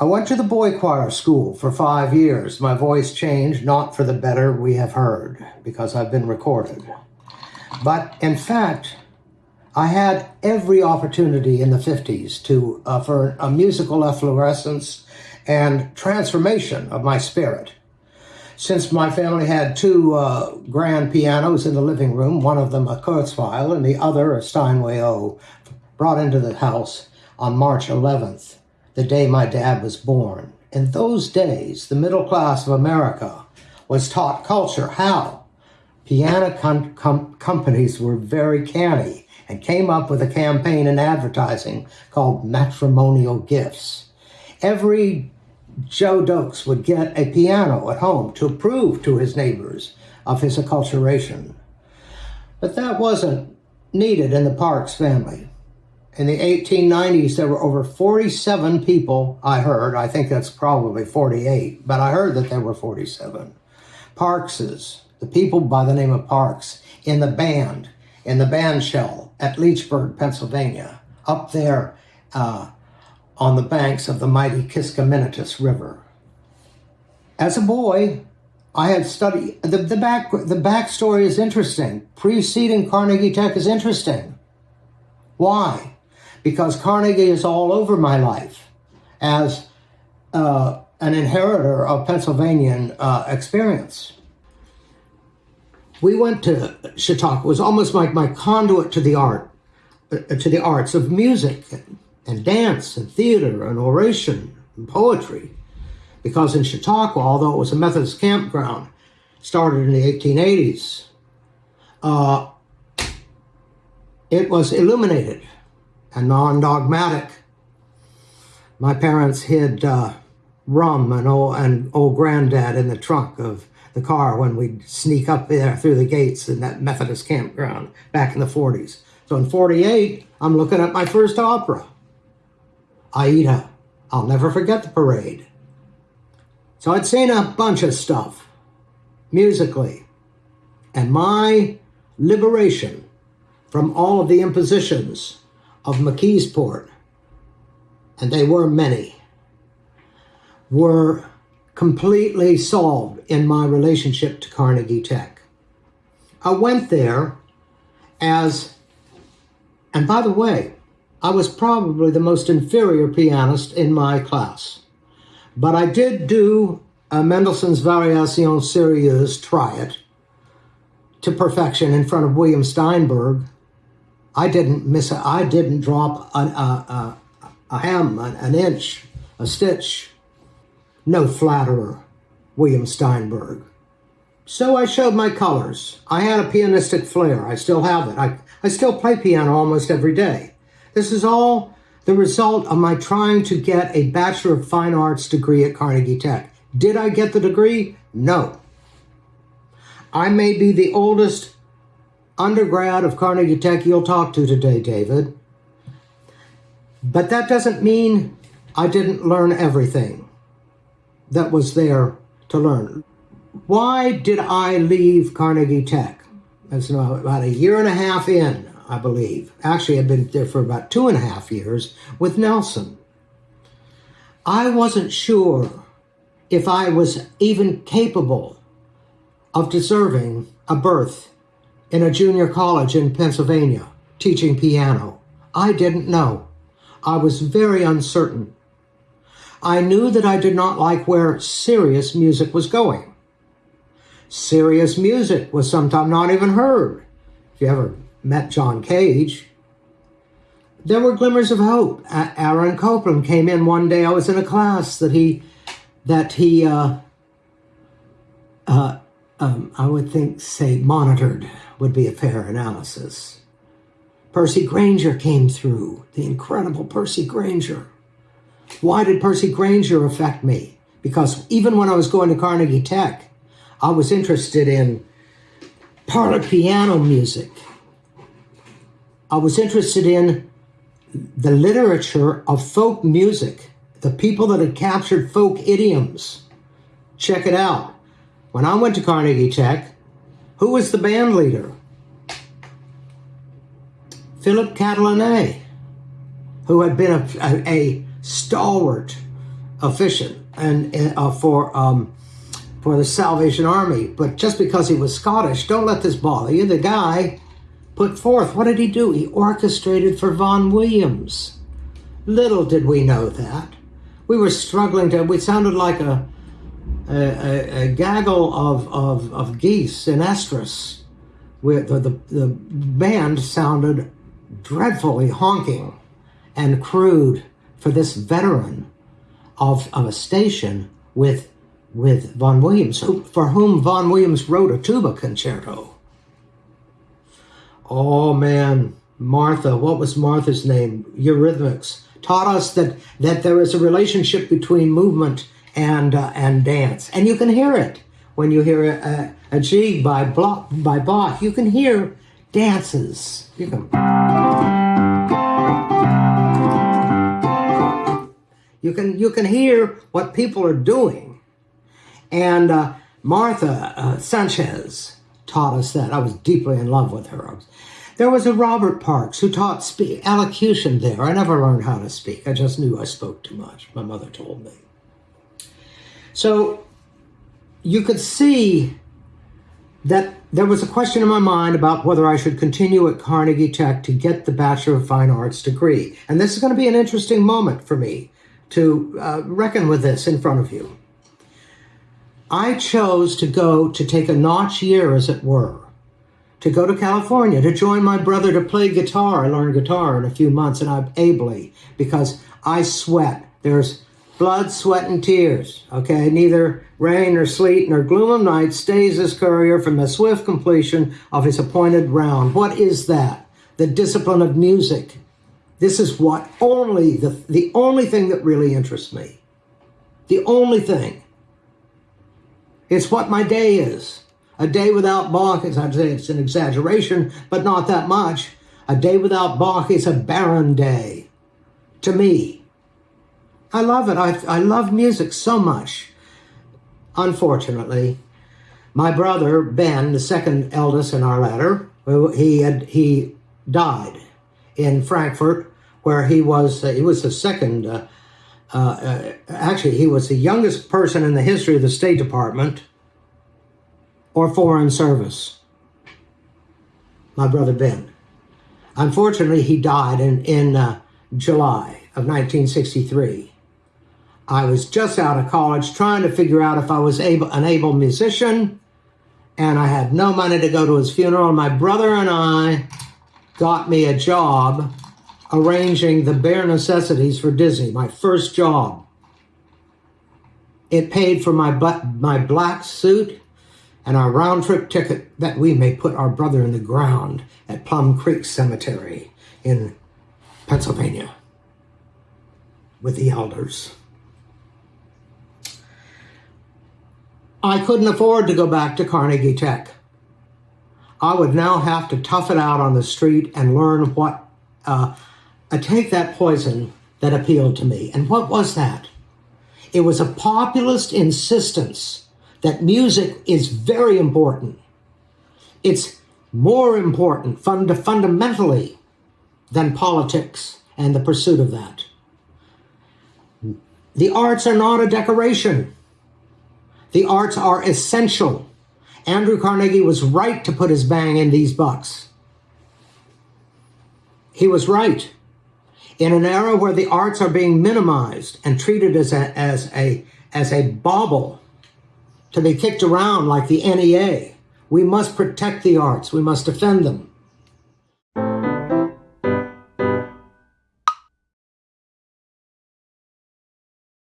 I went to the boy choir school for five years. My voice changed, not for the better, we have heard, because I've been recorded. But in fact, I had every opportunity in the 50s to uh, for a musical efflorescence and transformation of my spirit. Since my family had two uh, grand pianos in the living room, one of them a Kurzweil and the other a Steinway O, brought into the house on March 11th, the day my dad was born. In those days, the middle class of America was taught culture. How? Piano com com companies were very canny and came up with a campaign in advertising called matrimonial gifts. Every Joe Doakes would get a piano at home to prove to his neighbors of his acculturation. But that wasn't needed in the Parks family. In the 1890s, there were over 47 people, I heard, I think that's probably 48, but I heard that there were 47. Parkses, the people by the name of Parks, in the band, in the band shell at Leechburg, Pennsylvania, up there uh, on the banks of the mighty Kiskiminetas River. As a boy, I had studied, the, the, back, the backstory is interesting. Preceding Carnegie Tech is interesting. Why? Because Carnegie is all over my life as uh, an inheritor of Pennsylvanian uh, experience we went to Chautauqua. It was almost like my conduit to the art, uh, to the arts of music and, and dance and theater and oration and poetry. Because in Chautauqua, although it was a Methodist campground, started in the 1880s, uh, it was illuminated and non-dogmatic. My parents hid uh, rum and old, and old granddad in the trunk of the car when we'd sneak up there through the gates in that Methodist campground back in the 40s. So in 48, I'm looking at my first opera, Aida. I'll never forget the parade. So I'd seen a bunch of stuff musically. And my liberation from all of the impositions of McKeesport, and they were many, were completely solved in my relationship to Carnegie Tech. I went there as, and by the way, I was probably the most inferior pianist in my class. But I did do a Mendelssohn's Variation Sérieuse, try it, to perfection in front of William Steinberg. I didn't miss it. I didn't drop a, a, a, a hem, an, an inch, a stitch no flatterer, William Steinberg. So I showed my colors. I had a pianistic flair. I still have it. I, I still play piano almost every day. This is all the result of my trying to get a Bachelor of Fine Arts degree at Carnegie Tech. Did I get the degree? No. I may be the oldest undergrad of Carnegie Tech you'll talk to today, David. But that doesn't mean I didn't learn everything that was there to learn. Why did I leave Carnegie Tech? That's about a year and a half in, I believe. Actually, I've been there for about two and a half years with Nelson. I wasn't sure if I was even capable of deserving a berth in a junior college in Pennsylvania teaching piano. I didn't know. I was very uncertain. I knew that I did not like where serious music was going. Serious music was sometimes not even heard. If you ever met John Cage, there were glimmers of hope. Aaron Copland came in one day. I was in a class that he, that he, uh, uh, um, I would think, say, monitored would be a fair analysis. Percy Grainger came through, the incredible Percy Grainger. Why did Percy Grainger affect me? Because even when I was going to Carnegie Tech, I was interested in parlor piano music. I was interested in the literature of folk music, the people that had captured folk idioms. Check it out. When I went to Carnegie Tech, who was the band leader? Philip Catelinet, who had been a, a, a stalwart officiant and uh, for um, for the Salvation Army. But just because he was Scottish, don't let this bother you. The guy put forth. What did he do? He orchestrated for Vaughan Williams. Little did we know that. We were struggling to. We sounded like a a, a, a gaggle of, of, of geese in estrus. Where the, the, the band sounded dreadfully honking and crude for this veteran of, of a station with with Vaughan Williams, who, for whom Vaughan Williams wrote a tuba concerto. Oh man, Martha, what was Martha's name? Eurythmics taught us that that there is a relationship between movement and uh, and dance, and you can hear it when you hear a, a, a G by Bloch, by Bach. You can hear dances. You can. You can you can hear what people are doing, and uh, Martha uh, Sanchez taught us that. I was deeply in love with her. Was, there was a Robert Parks who taught elocution there. I never learned how to speak. I just knew I spoke too much. My mother told me. So you could see that there was a question in my mind about whether I should continue at Carnegie Tech to get the Bachelor of Fine Arts degree. And this is going to be an interesting moment for me to uh, reckon with this in front of you. I chose to go to take a notch year, as it were, to go to California to join my brother to play guitar. I learned guitar in a few months, and I'm ably because I sweat. There's blood, sweat, and tears. Okay, neither rain nor sleet nor gloom of night stays this courier from the swift completion of his appointed round. What is that? The discipline of music. This is what only the, the only thing that really interests me. The only thing. It's what my day is. A day without Bach is, I'd say it's an exaggeration, but not that much. A day without Bach is a barren day to me. I love it. I, I love music so much. Unfortunately, my brother, Ben, the second eldest in our ladder, he had, he died in Frankfurt where he was uh, he was the second. Uh, uh, actually, he was the youngest person in the history of the State Department or Foreign Service. My brother Ben. Unfortunately, he died in in uh, July of 1963. I was just out of college trying to figure out if I was able, an able musician, and I had no money to go to his funeral. My brother and I got me a job arranging the bare necessities for Disney, my first job. It paid for my, my black suit and our round trip ticket that we may put our brother in the ground at Plum Creek Cemetery in Pennsylvania with the elders. I couldn't afford to go back to Carnegie Tech. I would now have to tough it out on the street and learn what uh, I take that poison that appealed to me. And what was that? It was a populist insistence that music is very important. It's more important fund fundamentally than politics and the pursuit of that. The arts are not a decoration. The arts are essential. Andrew Carnegie was right to put his bang in these bucks. He was right in an era where the arts are being minimized and treated as a, as a, as a bauble to be kicked around like the NEA. We must protect the arts. We must defend them.